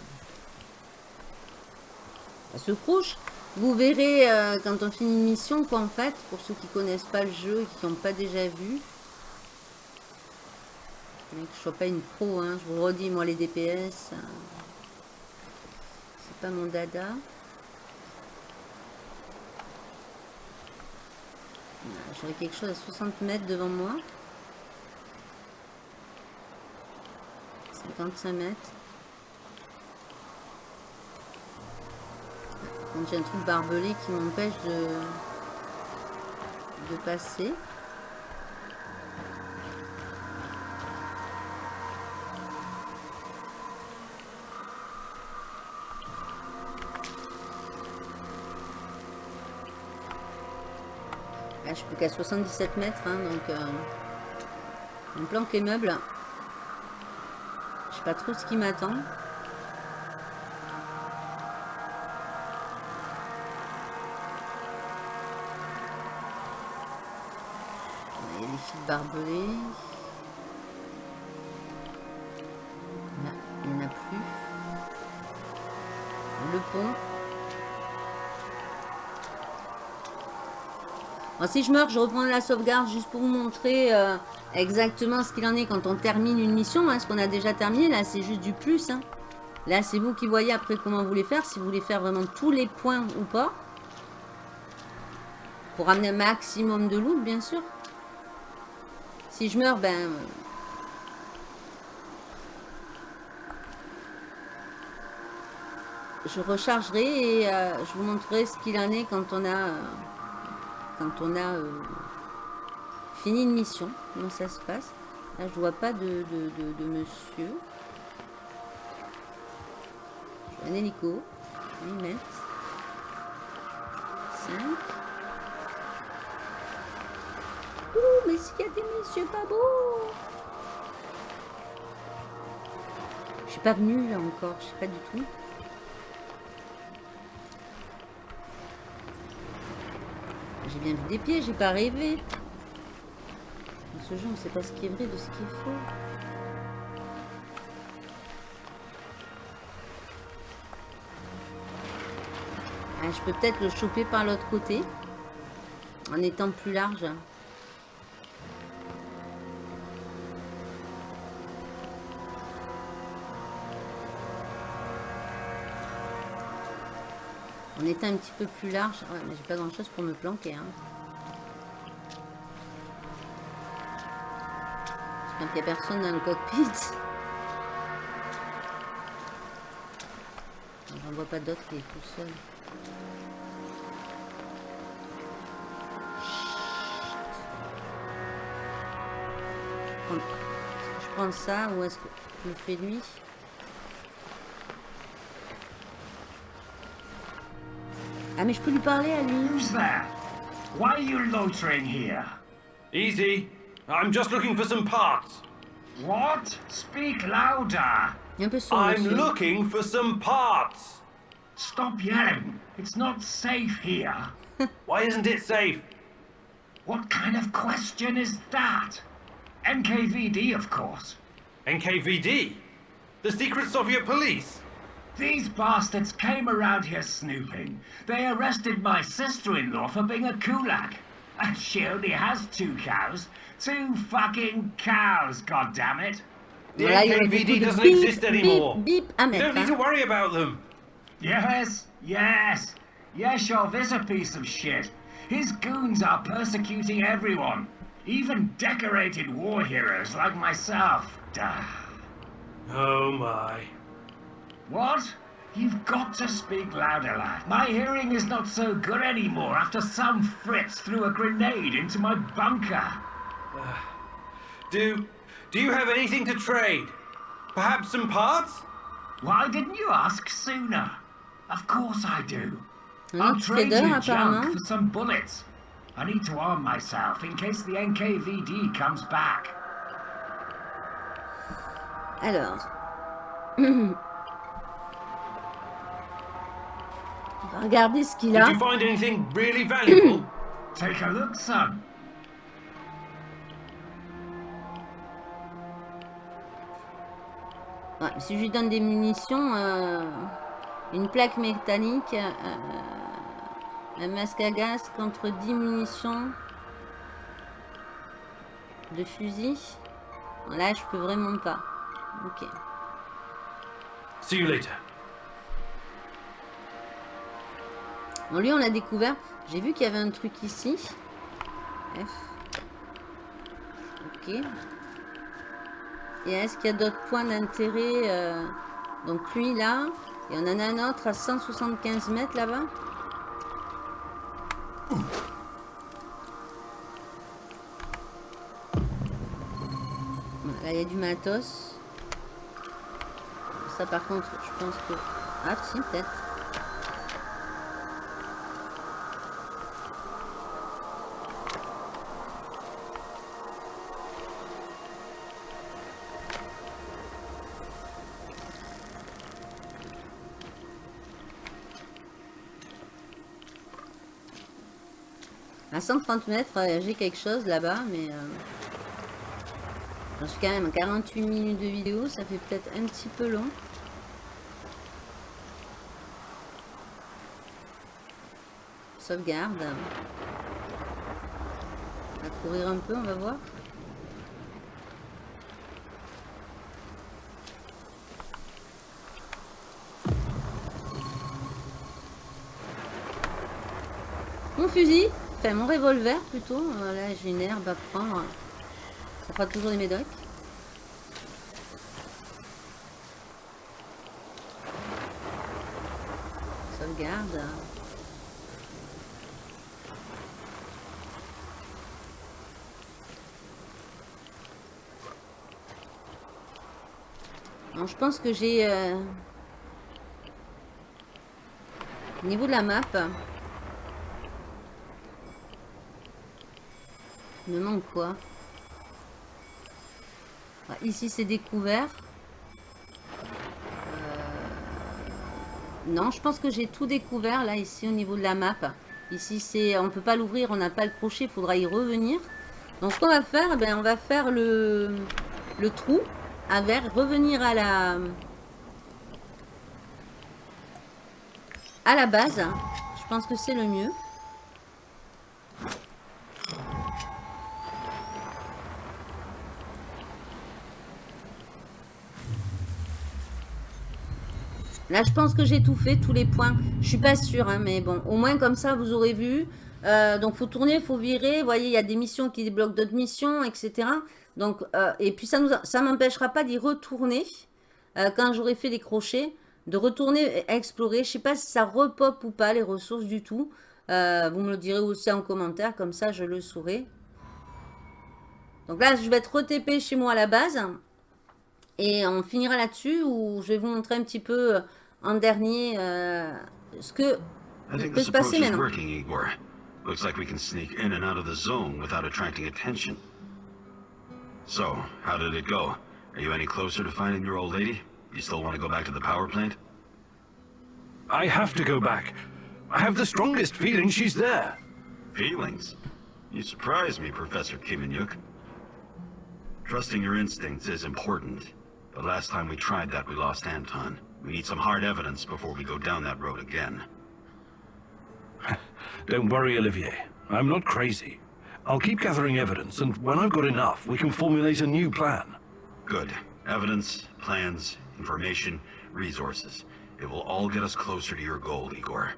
elle couche. Vous verrez euh, quand on finit une mission, quoi, en fait, pour ceux qui connaissent pas le jeu et qui n'ont pas déjà vu. Que je sois pas une pro, hein. Je vous redis, moi, les DPS, euh, c'est pas mon dada. J'aurais quelque chose à 60 mètres devant moi. 55 mètres. J'ai un truc barbelé qui m'empêche de, de passer. Là, je suis plus qu'à 77 mètres, hein, donc euh, on planque les meubles. Je sais pas trop ce qui m'attend. Il n'y en a plus. Le pont. Si je meurs, je reprends la sauvegarde juste pour vous montrer euh, exactement ce qu'il en est quand on termine une mission. Hein, ce qu'on a déjà terminé, là, c'est juste du plus. hein. Là, c'est vous qui voyez après comment vous les faire. Si vous voulez faire vraiment tous les points ou pas. Pour amener un maximum de loot, bien sûr. Si je meurs, ben... euh, Je rechargerai et euh, je vous montrerai ce qu'il en est quand on a... euh, quand on a fini une mission. Comment ça se passe. Là, je vois pas de, de, monsieur. Un hélico. 8 mètres. S'il y a des messieurs pas beaux Je suis pas venue là encore, je sais pas du tout. J'ai bien vu des pieds, j'ai pas rêvé. Dans ce jeu, on sait pas ce qui est vrai de ce qui est faux. Ah, je peux peut-être le choper par l'autre côté. En étant plus large. Un petit peu plus large. Ouais, mais j'ai pas grand chose pour me planquer. Hein. J'espère qu'il n'y a personne dans le cockpit. J'en vois pas d'autres, il est tout seul. Je prends- ça ou est-ce que je le fais lui? Ah, mais je peux lui parler à lui. Who's there? Why are you loitering here? Easy. I'm just looking for some parts. What? Speak louder. Il est un peu sourd, I'm monsieur. looking for some parts. Stop yelling. It's not safe here. Why isn't it safe? What kind of question is that? NKVD, of course. NKVD? The secret Soviet police? These bastards came around here snooping. They arrested my sister-in-law for being a kulak. And she only has two cows. Two fucking cows, goddammit. The Voilà, il y a beaucoup NKVD doesn't bip, exist anymore. Beep, bip à You don't need to worry about them. Yes, yes. Yeshov is a piece of shit. His goons are persecuting everyone. Even decorated war heroes like myself. Duh. Oh my. What? You've got to speak louder, lad. My hearing is not so good anymore after some Fritz threw a grenade into my bunker. Do do you have anything to trade? Perhaps some parts? Why didn't you ask sooner? Of course I do. Un I'll trade you apparemment. junk for some bullets. I need to arm myself in case the NKVD comes back. Alors. Take a look, son. Ouais, si je lui donne des munitions, euh, une plaque métallique, euh, un masque à gaz contre 10 munitions de fusil. Là, je peux vraiment pas. Ok. See you later. Lui, on l'a découvert. J'ai vu qu'il y avait un truc ici. F. Ok. Et est-ce qu'il y a d'autres points d'intérêt euh, Donc lui, là. Et on en a un autre à 175 mètres, là-bas. Là, il y a du matos. Ça, par contre, je pense que... Ah, si, peut-être. À 130 mètres, euh, j'ai quelque chose là-bas, mais... euh, J'en suis quand même à 48 minutes de vidéo, ça fait peut-être un petit peu long. Sauvegarde. On va courir un peu, on va voir. Mon fusil, mon revolver plutôt. Voilà, j'ai une herbe à prendre. Ça fera toujours des médocs. Sauvegarde. Non, je pense que j'ai... euh, Au niveau de la map... Me manque quoi Ici, c'est découvert. Euh, Non, je pense que j'ai tout découvert, là, ici, au niveau de la map. Ici, c'est, on peut pas l'ouvrir, on n'a pas le crochet, faudra y revenir. Donc, ce qu'on va faire, eh ben, on va faire le, le trou avec revenir à la, à la base. Je pense que c'est le mieux. Je pense que j'ai tout fait, tous les points. Je suis pas sûre, hein, mais bon, au moins comme ça, vous aurez vu. Euh, donc, faut tourner, faut virer. Vous voyez, il y a des missions qui débloquent d'autres missions, etc. Donc, euh, et puis, ça ne ça m'empêchera pas d'y retourner euh, quand j'aurai fait les crochets, de retourner explorer. Je sais pas si ça repop ou pas les ressources du tout. Euh, vous me le direz aussi en commentaire, comme ça, je le saurai. Donc là, je vais être retépé chez moi à la base. Et on finira là-dessus où je vais vous montrer un petit peu en dernier euh, ce que I think peut this se passer approach is maintenant. working, Igor. Looks like we can sneak in and out of the zone without attracting attention. So, how did it go? Are you any closer to finding your old lady? You still want to go back to the power plant? I have to go back. I have the strongest feeling she's there. Feelings? You surprise me, Professor Kiminyuk. Trusting your instincts is important, but last time we tried that we lost Anton. We need some hard evidence before we go down that road again. Don't worry, Olivier. I'm not crazy. I'll keep gathering evidence, and when I've got enough, we can formulate a new plan. Good. Evidence, plans, information, resources. It will all get us closer to your goal, Igor.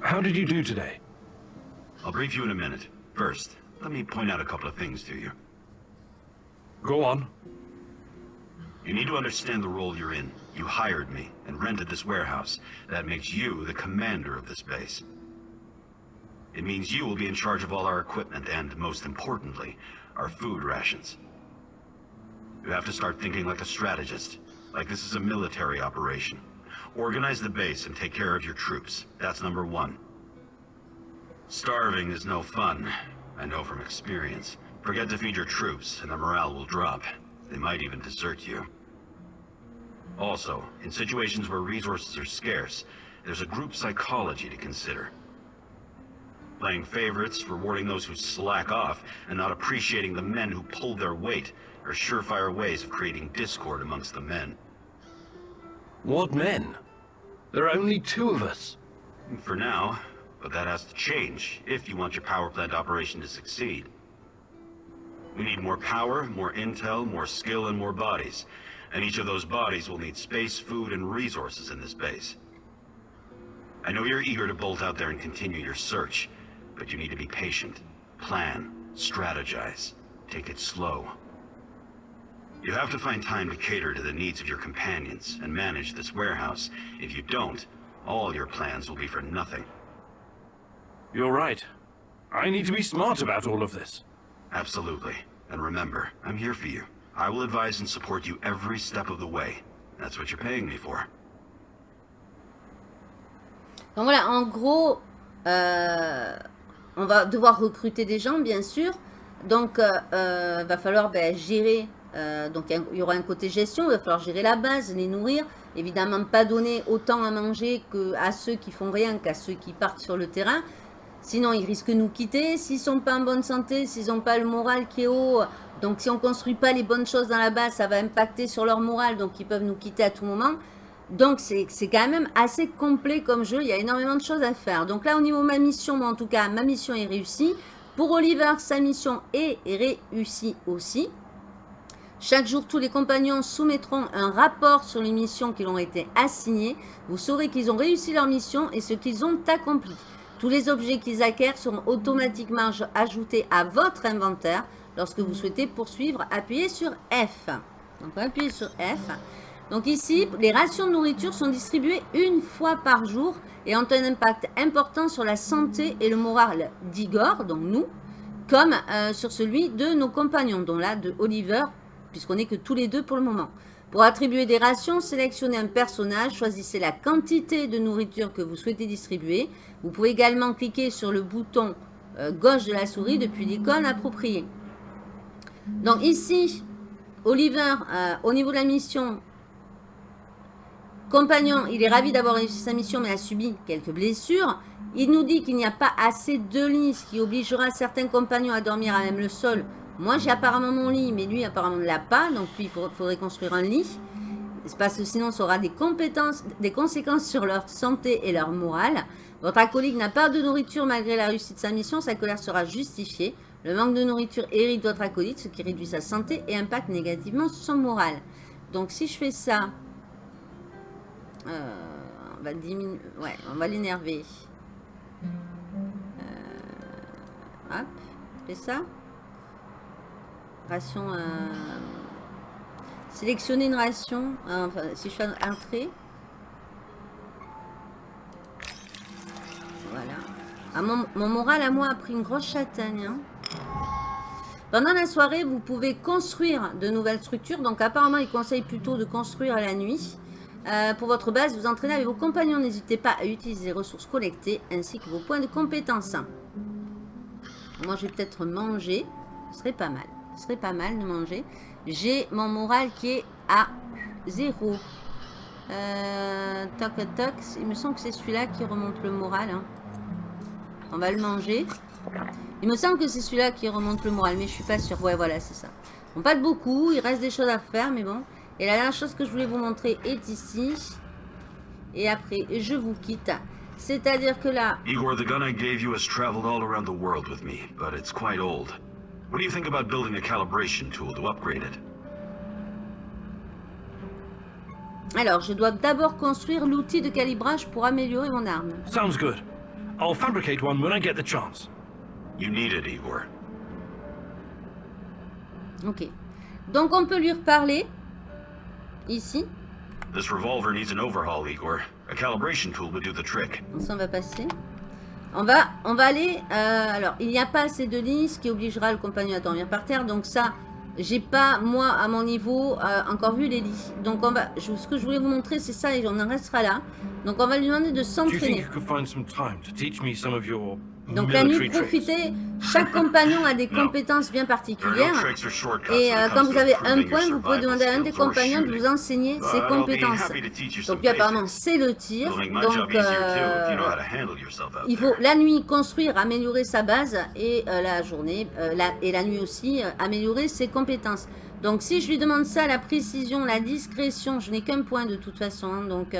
How did you do today? I'll brief you in a minute. First, let me point out a couple of things to you. Go on. You need to understand the role you're in. You hired me and rented this warehouse. That makes you the commander of this base. It means you will be in charge of all our equipment and, most importantly, our food rations. You have to start thinking like a strategist, like this is a military operation. Organize the base and take care of your troops. That's number one. Starving is no fun. I know from experience. Forget to feed your troops, and their morale will drop. They might even desert you. Also, in situations where resources are scarce, there's a group psychology to consider. Playing favorites, rewarding those who slack off, and not appreciating the men who pulled their weight are surefire ways of creating discord amongst the men. What men? There are only two of us. For now, but that has to change if you want your power plant operation to succeed. We need more power, more intel, more skill, and more bodies. And each of those bodies will need space, food, and resources in this base. I know you're eager to bolt out there and continue your search, but you need to be patient. Plan, strategize, take it slow. You have to find time to cater to the needs of your companions and manage this warehouse. If you don't, all your plans will be for nothing. You're right. I need to be smart about all of this. Absolutely. And remember, I'm here for you. I will advise and support you every step of the way. That's what you're paying me for. Donc voilà, en gros, euh, on va devoir recruter des gens, bien sûr. Donc, euh, euh, va falloir ben, gérer. euh, donc, il il y aura un côté gestion. Il va falloir gérer la base, les nourrir. Évidemment, pas donner autant à manger que à ceux qui font rien qu'à ceux qui partent sur le terrain. Sinon, ils risquent de nous quitter. S'ils sont pas en bonne santé, s'ils n'ont pas le moral qui est haut, donc si on construit pas les bonnes choses dans la base, ça va impacter sur leur moral. Donc, ils peuvent nous quitter à tout moment. Donc, c'est c'est quand même assez complet comme jeu. Il y a énormément de choses à faire. Donc là, au niveau de ma mission, moi, en tout cas, ma mission est réussie. Pour Oliver, sa mission est réussie aussi. Chaque jour, tous les compagnons soumettront un rapport sur les missions qui leur ont été assignées. Vous saurez qu'ils ont réussi leur mission et ce qu'ils ont accompli. Tous les objets qu'ils acquièrent seront automatiquement aj- ajoutés à votre inventaire. Lorsque vous souhaitez poursuivre, appuyez sur F. Donc, appuyer sur F. Donc ici, les rations de nourriture sont distribuées une fois par jour et ont un impact important sur la santé et le moral d'Igor, donc nous, comme euh, sur celui de nos compagnons, dont là de Oliver, puisqu'on n'est que tous les deux pour le moment. Pour attribuer des rations, sélectionnez un personnage, choisissez la quantité de nourriture que vous souhaitez distribuer. Vous pouvez également cliquer sur le bouton euh, gauche de la souris depuis l'icône appropriée. Donc ici, Oliver, euh, au niveau de la mission, compagnon, il est ravi d'avoir réussi sa mission mais a subi quelques blessures. Il nous dit qu'il n'y a pas assez de lits, ce qui obligera certains compagnons à dormir à même le sol. Moi, j'ai apparemment mon lit, mais lui, apparemment, ne l'a pas. Donc, lui, il faudrait, construire un lit. Parce que sinon, ça aura des, compétences, des conséquences sur leur santé et leur morale. Votre acolyte n'a pas de nourriture malgré la réussite de sa mission. Sa colère sera justifiée. Le manque de nourriture hérite votre acolyte, ce qui réduit sa santé et impacte négativement son moral. Donc, si je fais ça, euh, on va diminuer, ouais, on va l'énerver. Euh, hop, je fais ça. Ration. euh, sélectionner une ration. euh, enfin, si je fais entrée. Voilà. Ah, mon, mon moral à moi a pris une grosse châtaigne. hein. Pendant la soirée, vous pouvez construire de nouvelles structures. Donc apparemment, il conseille plutôt de construire la nuit. Euh, pour votre base, vous entraînez avec vos compagnons. N'hésitez pas à utiliser les ressources collectées ainsi que vos points de compétence. Moi, je vais peut-être manger. Ce serait pas mal. Ce serait pas mal de manger. J'ai mon moral qui est à 0. Euh, toc, toc. Il me semble que c'est celui-là qui remonte le moral. hein. On va le manger. Il me semble que c'est celui-là qui remonte le moral, mais je suis pas sûre. Ouais, voilà, c'est ça. Bon, pas de beaucoup. Il reste des choses à faire, mais bon. Et la dernière chose que je voulais vous montrer est ici. Et après, je vous quitte. C'est-à-dire que là, Igor, the gun I gave you has traveled all around the world with me, but it's quite old. What do you think about building a calibration tool to upgrade it? alors, je dois d'abord construire l'outil de calibrage pour améliorer mon arme. Sounds good. I'll fabricate one when I get the chance. You need it, Igor. Ok. Donc, on peut lui reparler. Ici. This revolver needs an overhaul, Igor. A calibration tool would do the trick. Ça, on va passer. On va, on va aller... euh, alors, il n'y a pas assez de lits, ce qui obligera le compagnon à dormir par terre. Donc ça, j'ai pas, moi, à mon niveau, euh, encore vu les lits. Donc, on va, je- ce que je voulais vous montrer, c'est ça, et on en restera là. Donc, on va lui demander de s'entraîner. Donc, la nuit, profitez. Chaque compagnon a des compétences bien particulières. Et euh, quand vous avez un point, vous pouvez demander à un des compagnons de vous enseigner ses compétences. Donc lui, apparemment, c'est le tir. Donc, euh, il faut la nuit construire, améliorer sa base et euh, la journée, la- et la nuit aussi, améliorer ses compétences. Donc si je lui demande ça, la précision, la discrétion, je n'ai qu'un point de toute façon. hein. donc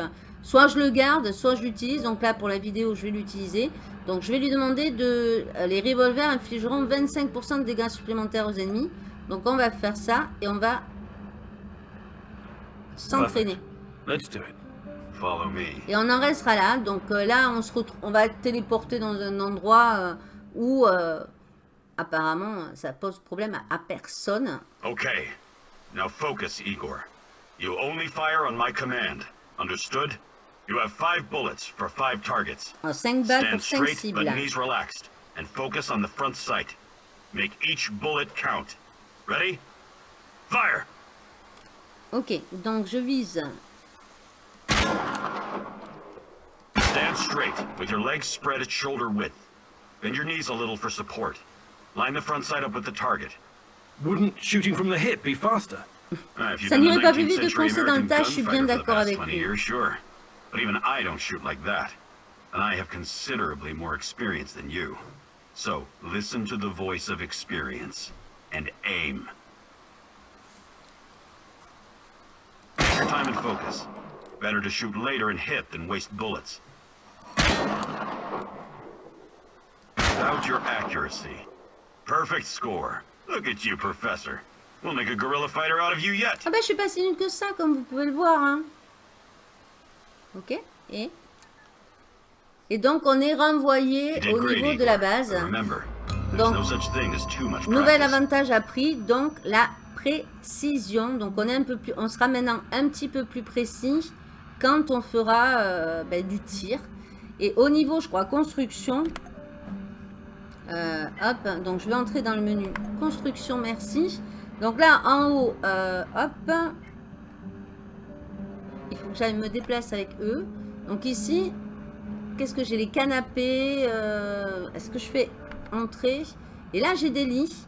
soit je le garde, soit je l'utilise. Donc là pour la vidéo, je vais l'utiliser. Donc je vais lui demander de... euh, les revolvers infligeront 25% de dégâts supplémentaires aux ennemis. Donc on va faire ça et on va s'entraîner. Let's do it. Follow me. Et on en restera là. Donc euh, là, on, se retrouve, on va être téléporté dans un endroit euh, où euh, apparemment ça pose problème à, à personne. Okay. Now focus, Igor. You only fire on my command. Understood? You have five bullets for five targets. 5 balles Stand pour 5 straight, cibles. but knees relaxed, and focus on the front sight. Make each bullet count. Ready? Fire! Ok, donc je vise. Stand straight, with your legs spread at shoulder width. Bend your knees a little for support. Line the front sight up with the target. Wouldn't shooting from the hip be faster? Ah, you've Ça n'irait pas plus vite de century foncer dans le tas, je suis bien gunfighter for the d'accord avec 20 lui. sure. But even I don't shoot like that. And I have considerably more experience than you. So, listen to the voice of experience. And aim. Your time and focus. Better to shoot later and hit than waste bullets. Doubt your accuracy. Perfect score. Look at you, Professor. We'll make a guerrilla fighter out of you yet. Ah bah je suis pas si nulle que ça, comme vous pouvez le voir. hein. Ok, et... Et donc on est renvoyé au niveau de la base. Donc, Nouvel avantage appris, donc la précision. Donc on est un peu plus, on sera maintenant un petit peu plus précis quand on fera euh, ben, du tir. Et au niveau, je crois, construction. euh, hop, donc je vais entrer dans le menu construction, merci. Donc là, en haut, euh, hop, il faut que j'aille me déplace avec eux. Donc ici, qu'est-ce que j'ai Les canapés. euh, Est-ce que je fais entrer? Et là, j'ai des lits.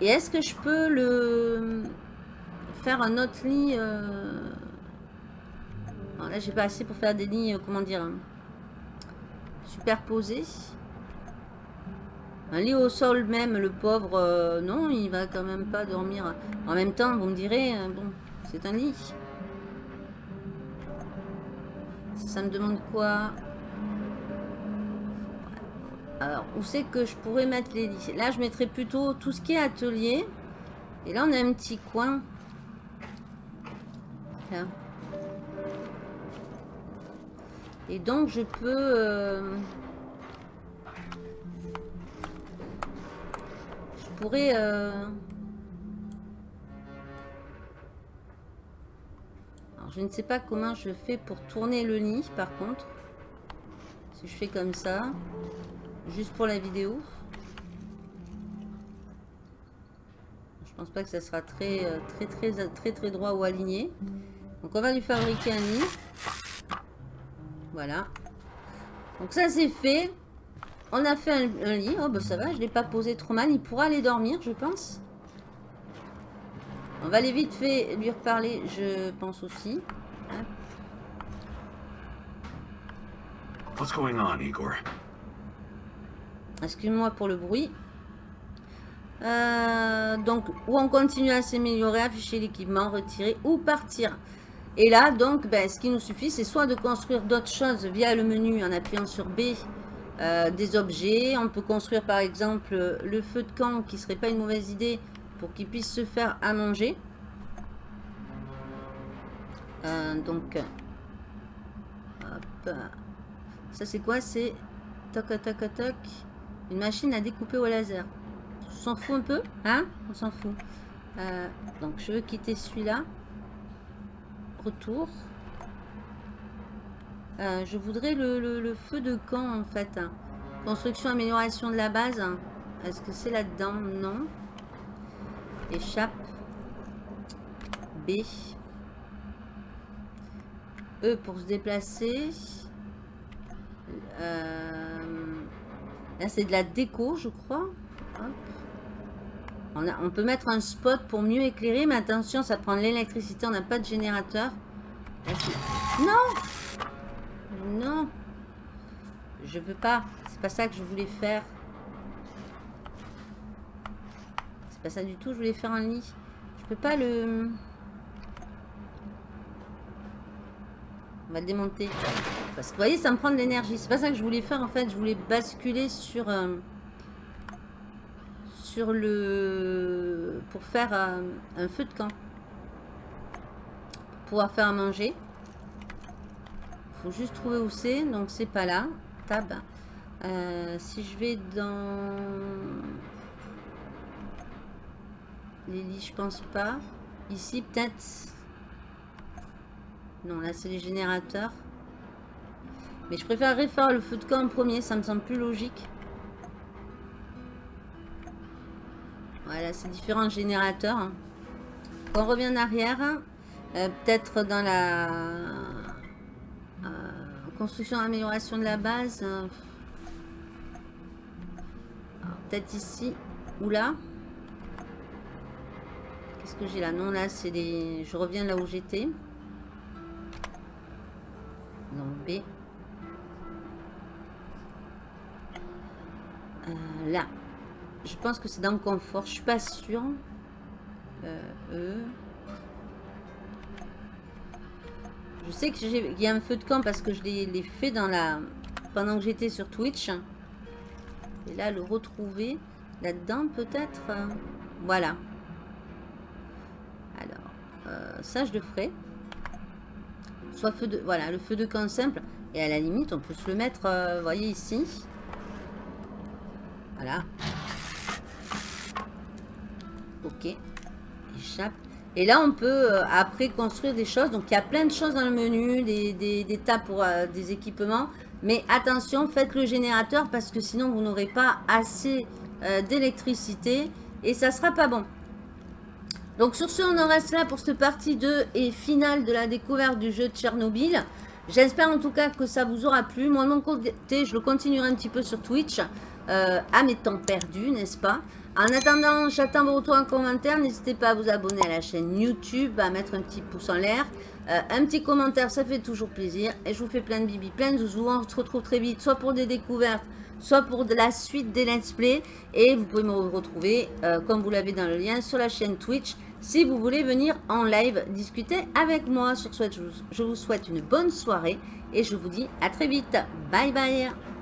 Et est-ce que je peux le faire un autre lit euh... Là, j'ai pas assez pour faire des lits, euh, comment dire, superposés. Un lit au sol même, le pauvre, non, il va quand même pas dormir. En même temps, vous me direz, bon, c'est un lit. Ça, me demande quoi alors, où c'est que je pourrais mettre les lits Là, je mettrais plutôt tout ce qui est atelier. Et là, on a un petit coin. Et donc, je peux... euh, Je pourrais... euh, je ne sais pas comment je fais pour tourner le lit, par contre. Si je fais comme ça juste pour la vidéo. Je pense pas que ça sera très euh, très droit ou aligné. Donc on va lui fabriquer un lit. Voilà. Donc ça c'est fait. On a fait un, lit. Oh bah ça va, je l'ai pas posé trop mal. Il pourra aller dormir, je pense. On va aller vite fait lui reparler, je pense aussi. Hop. What's going on, Igor? Excuse-moi pour le bruit. Euh, donc, ou on continue à s'améliorer, afficher l'équipement, retirer ou partir. Et là, donc, ben, ce qui nous suffit, c'est soit de construire d'autres choses via le menu en appuyant sur B, euh, des objets. On peut construire par exemple le feu de camp, qui serait pas une mauvaise idée, pour qu'il puisse se faire à manger. Euh, donc, hop. Ça c'est quoi? C'est toc toc toc une machine à découper au laser. On s'en fout un peu, hein? On s'en fout. Euh, donc je veux quitter celui-là. Retour. Euh, je voudrais le, le- le feu de camp en fait. Construction, amélioration de la base. Est-ce que c'est là-dedans? Non. Échappe. B. E pour se déplacer. Euh, Là, c'est de la déco, je crois. On, a- on peut mettre un spot pour mieux éclairer, mais attention, ça prend de l'électricité, on n'a pas de générateur. Non Non Je veux pas. C'est pas ça que je voulais faire. C'est pas ça du tout, je voulais faire un lit. Je peux pas le... On va le démonter. Parce que vous voyez, ça me prend de l'énergie. C'est pas ça que je voulais faire en fait. Je voulais basculer sur euh, sur le pour faire euh, un feu de camp. Pour pouvoir faire à manger. Faut juste trouver où c'est. Donc c'est pas là. Tab. Euh, si je vais dans lits, je pense pas. Ici peut-être. Non, là c'est les générateurs. Mais je préférerais faire le feu de camp en premier, ça me semble plus logique. Voilà, c'est différents générateurs. hein. On revient en arrière, euh, peut-être dans la euh, construction, amélioration de la base. euh, Peut-être ici ou là. Que j'ai là Non, là, c'est des... Je reviens là où j'étais. Donc B. Euh, là. Je pense que c'est dans le confort. Je suis pas sûre. E. Je sais que j'ai- il y a un feu de camp parce que je l'ai fait dans la pendant que j'étais sur Twitch. Et là, le retrouver là-dedans peut-être. Voilà. Euh, ça je le ferai. Soit feu de voilà le feu de camp simple et à la limite on peut se le mettre, euh, voyez ici. Voilà. Ok. Échappe. Et là, on peut euh, après construire des choses. Donc, il y a plein de choses dans le menu, des, des, tas pour des équipements. Mais attention, faites le générateur parce que sinon, vous n'aurez pas assez d'électricité et ça sera pas bon. Donc, sur ce, on en reste là pour cette partie 2 et finale de la découverte du jeu de Tchernobyl. J'espère en tout cas que ça vous aura plu. Moi, de mon côté, je le continuerai un petit peu sur Twitch euh, à mes temps perdus, n'est-ce pas? En attendant, j'attends vos retours en commentaire. N'hésitez pas à vous abonner à la chaîne YouTube, à mettre un petit pouce en l'air. Euh, un petit commentaire, ça fait toujours plaisir. Et je vous fais plein de bibi, plein de zouzous. On se retrouve très vite, soit pour des découvertes, soit pour de la suite des let's play. Et vous pouvez me retrouver, euh, comme vous l'avez dans le lien, sur la chaîne Twitch. Si vous voulez venir en live discuter avec moi. Sur ce, je vous- je vous souhaite une bonne soirée. Et je vous dis à très vite. Bye bye